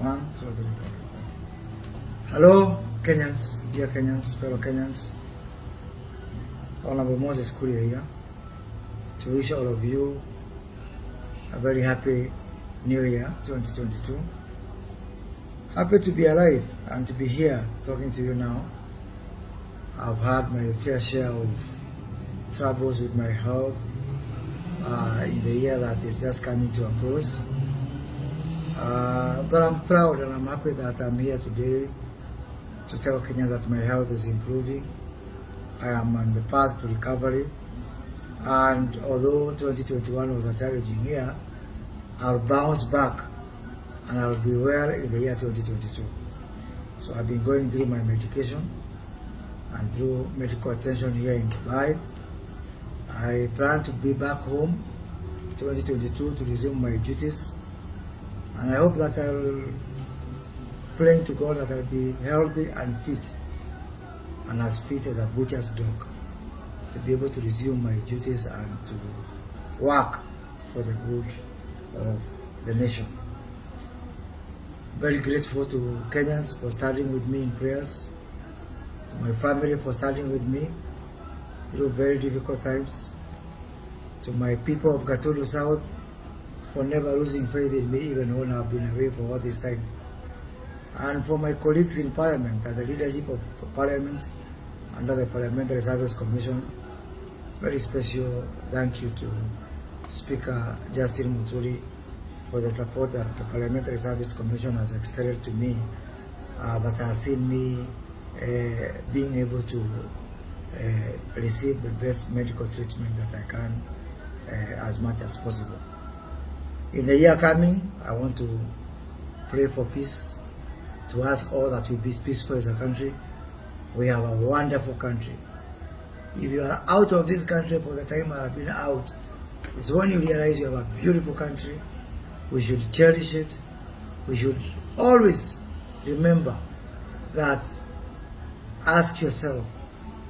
One, two, three, four. Hello, Kenyans, dear Kenyans, fellow Kenyans. Honorable Moses Kuria here to wish all of you a very happy New Year 2022. Happy to be alive and to be here talking to you now. I've had my fair share of troubles with my health uh, in the year that is just coming to a close. Uh, but I'm proud and I'm happy that I'm here today to tell Kenya that my health is improving. I am on the path to recovery. And although 2021 was a challenging year, I'll bounce back and I'll be well in the year 2022. So I've been going through my medication and through medical attention here in Dubai. I plan to be back home 2022 to resume my duties and I hope that I'll pray to God that I'll be healthy and fit and as fit as a butcher's dog to be able to resume my duties and to work for the good of the nation. Very grateful to Kenyans for standing with me in prayers, to my family for standing with me through very difficult times, to my people of Gatundu South for never losing faith in me even when I've been away for all this time. And for my colleagues in Parliament and the leadership of Parliament under the Parliamentary Service Commission, very special thank you to Speaker Justin Muturi for the support that the Parliamentary Service Commission has extended to me uh, that has seen me uh, being able to uh, receive the best medical treatment that I can uh, as much as possible. In the year coming, I want to pray for peace, to ask all that we be peaceful as a country. We have a wonderful country. If you are out of this country for the time I have been out, it's when you realize you have a beautiful country. We should cherish it. We should always remember that ask yourself,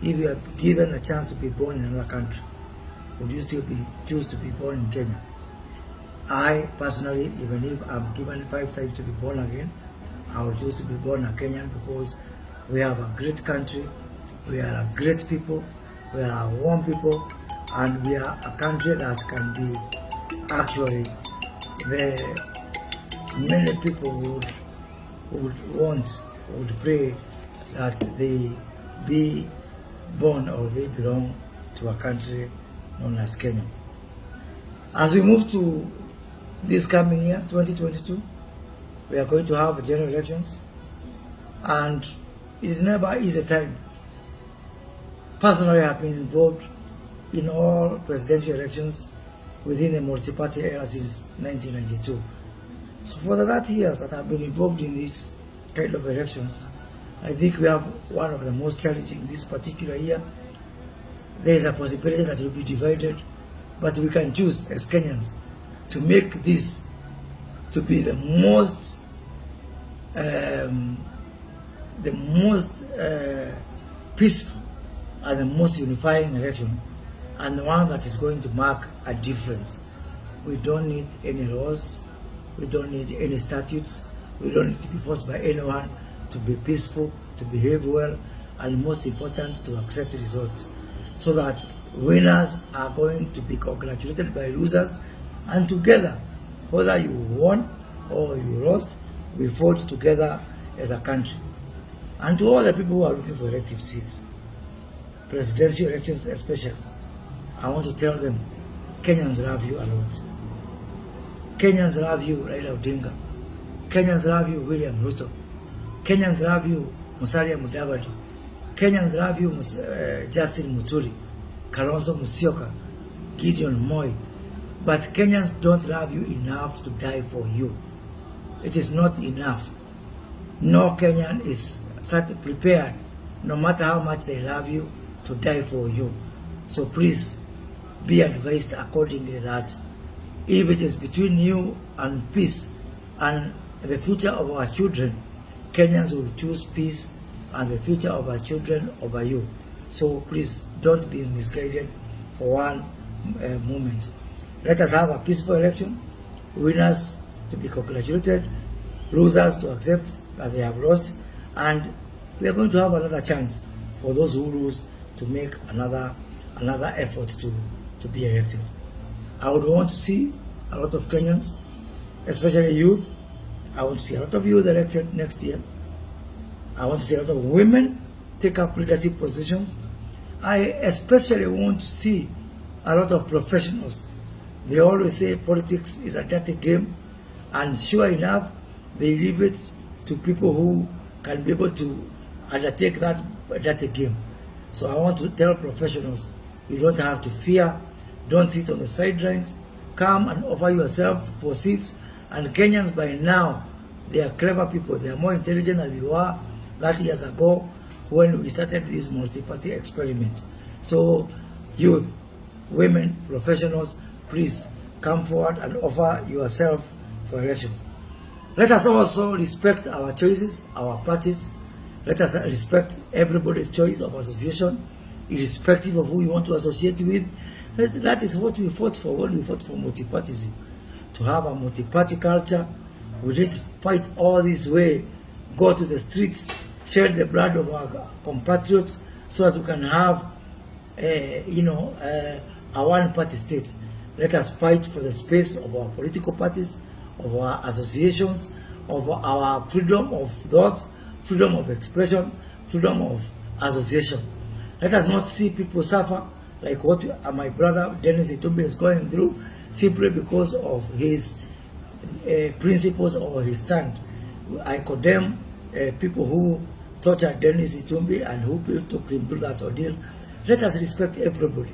if you are given a chance to be born in another country, would you still be choose to be born in Kenya? I personally, even if I'm given five times to be born again, I would choose to be born a Kenyan because we have a great country, we are a great people, we are a warm people, and we are a country that can be actually the many people would would want would pray that they be born or they belong to a country known as Kenya. As we move to this coming year, 2022, we are going to have general elections and it's never easy time. Personally, I have been involved in all presidential elections within the multi-party era since 1992. So for the 30 years that I've been involved in this kind of elections, I think we have one of the most challenging this particular year. There is a possibility that it will be divided, but we can choose as Kenyans to make this to be the most um, the most uh, peaceful and the most unifying election and the one that is going to mark a difference. We don't need any laws, we don't need any statutes, we don't need to be forced by anyone to be peaceful, to behave well, and most important, to accept results. So that winners are going to be congratulated by losers, and together, whether you won or you lost, we fought together as a country. And to all the people who are looking for elective seats, presidential elections especially, I want to tell them, Kenyans love you a lot. Kenyans love you, Raila Odinga. Kenyans love you, William Ruto. Kenyans love you, Musalia Mudavadi. Kenyans love you, uh, Justin Muturi, Kalonzo Musyoka, Gideon Moi. But Kenyans don't love you enough to die for you. It is not enough. No Kenyan is prepared, no matter how much they love you, to die for you. So please, be advised accordingly that if it is between you and peace and the future of our children, Kenyans will choose peace and the future of our children over you. So please don't be misguided for one uh, moment. Let us have a peaceful election, winners to be congratulated, losers to accept that they have lost, and we are going to have another chance for those who lose to make another another effort to to be elected. I would want to see a lot of Kenyans, especially youth. I want to see a lot of youth elected next year. I want to see a lot of women take up leadership positions. I especially want to see a lot of professionals. They always say politics is a dirty game, and sure enough, they leave it to people who can be able to undertake that dirty game. So I want to tell professionals, you don't have to fear, don't sit on the sidelines, come and offer yourself for seats. And Kenyans by now, they are clever people, they are more intelligent than we were 30 years ago when we started this multi-party experiment. So youth, women, professionals, please come forward and offer yourself for elections. Let us also respect our choices, our parties. Let us respect everybody's choice of association, irrespective of who you want to associate with. That is what we fought for when we fought for multi-partyism. To have a multi-party culture, we to fight all this way, go to the streets, shed the blood of our compatriots so that we can have, uh, you know, uh, a one-party state. Let us fight for the space of our political parties, of our associations, of our freedom of thought, freedom of expression, freedom of association. Let us not see people suffer like what my brother Dennis Itumbi is going through simply because of his uh, principles or his stand. I condemn uh, people who tortured Dennis Itumbi and who took him through that ordeal. Let us respect everybody.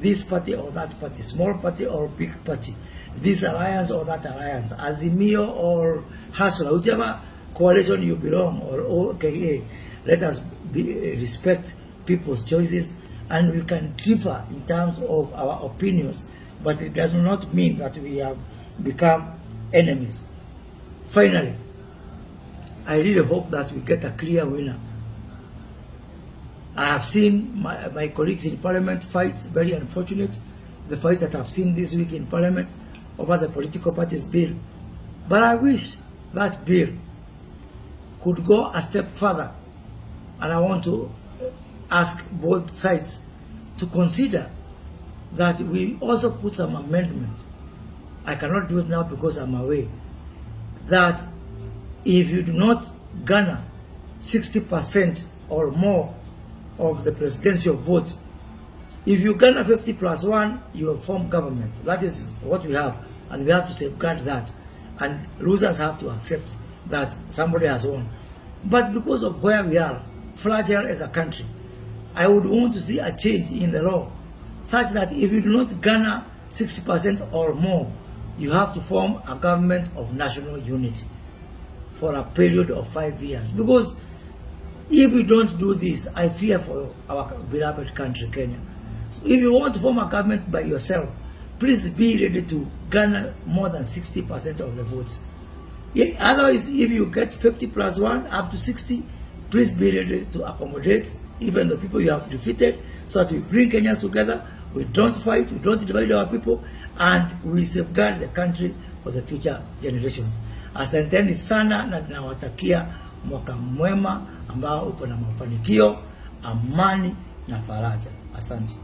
This party or that party, small party or big party, this alliance or that alliance, Azimio or Hasla, whichever coalition you belong or OKA, let us be, uh, respect people's choices and we can differ in terms of our opinions, but it does not mean that we have become enemies. Finally, I really hope that we get a clear winner. I have seen my, my colleagues in parliament fight, very unfortunate, the fight that I've seen this week in parliament over the political parties bill. But I wish that bill could go a step further. And I want to ask both sides to consider that we also put some amendment. I cannot do it now because I'm away. That if you do not garner 60% or more of the presidential votes, if you garner 50 plus 1, you will form government. That is what we have. And we have to safeguard that. And losers have to accept that somebody has won. But because of where we are, fragile as a country, I would want to see a change in the law such that if you do not garner 60% or more, you have to form a government of national unity for a period of five years. Because if we don't do this, I fear for our beloved country, Kenya. So if you want to form a government by yourself, please be ready to garner more than 60% of the votes. Otherwise, if you get 50 plus 1 up to 60, please be ready to accommodate even the people you have defeated so that we bring Kenyans together, we don't fight, we don't divide our people, and we safeguard the country for the future generations. Asanteni sana na nawatakia mwaka mwema ambao uko na mafanikio, amani na faraja. Asante.